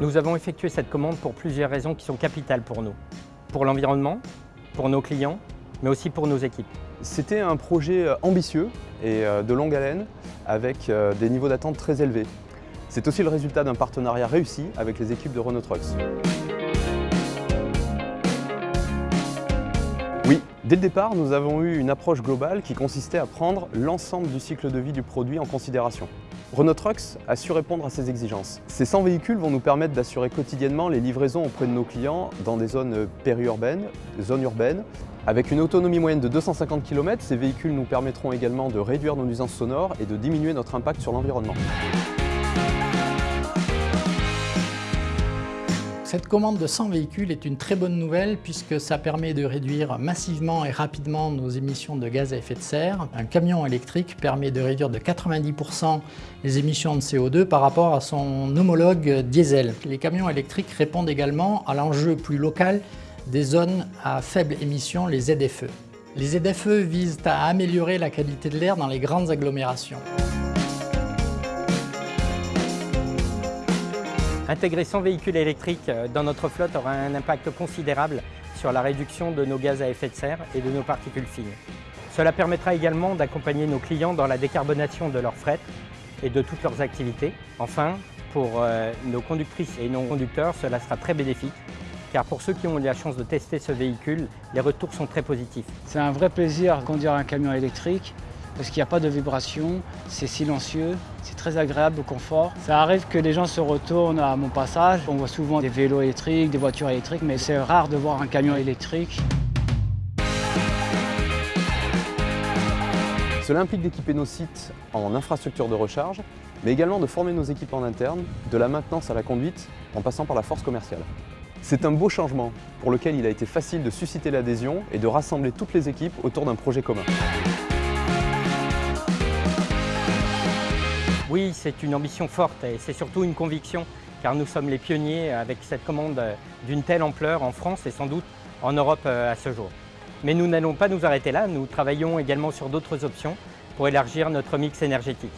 Nous avons effectué cette commande pour plusieurs raisons qui sont capitales pour nous. Pour l'environnement, pour nos clients, mais aussi pour nos équipes. C'était un projet euh, ambitieux et euh, de longue haleine avec euh, des niveaux d'attente très élevés. C'est aussi le résultat d'un partenariat réussi avec les équipes de Renault Trucks. Oui, dès le départ, nous avons eu une approche globale qui consistait à prendre l'ensemble du cycle de vie du produit en considération. Renault Trucks a su répondre à ces exigences. Ces 100 véhicules vont nous permettre d'assurer quotidiennement les livraisons auprès de nos clients dans des zones périurbaines, zones urbaines. Avec une autonomie moyenne de 250 km, ces véhicules nous permettront également de réduire nos nuisances sonores et de diminuer notre impact sur l'environnement. Cette commande de 100 véhicules est une très bonne nouvelle puisque ça permet de réduire massivement et rapidement nos émissions de gaz à effet de serre. Un camion électrique permet de réduire de 90% les émissions de CO2 par rapport à son homologue diesel. Les camions électriques répondent également à l'enjeu plus local des zones à faible émission, les ZFE. Les ZFE visent à améliorer la qualité de l'air dans les grandes agglomérations. Intégrer 100 véhicules électriques euh, dans notre flotte aura un impact considérable sur la réduction de nos gaz à effet de serre et de nos particules fines. Cela permettra également d'accompagner nos clients dans la décarbonation de leur fret et de toutes leurs activités. Enfin, pour euh, nos conductrices et non conducteurs, cela sera très bénéfique car pour ceux qui ont eu la chance de tester ce véhicule, les retours sont très positifs. C'est un vrai plaisir de conduire un camion électrique parce qu'il n'y a pas de vibration, c'est silencieux, c'est très agréable au confort. Ça arrive que les gens se retournent à mon passage. On voit souvent des vélos électriques, des voitures électriques, mais c'est rare de voir un camion électrique. Cela implique d'équiper nos sites en infrastructure de recharge, mais également de former nos équipes en interne, de la maintenance à la conduite, en passant par la force commerciale. C'est un beau changement pour lequel il a été facile de susciter l'adhésion et de rassembler toutes les équipes autour d'un projet commun. Oui, c'est une ambition forte et c'est surtout une conviction car nous sommes les pionniers avec cette commande d'une telle ampleur en France et sans doute en Europe euh, à ce jour. Mais nous n'allons pas nous arrêter là, nous travaillons également sur d'autres options pour élargir notre mix énergétique.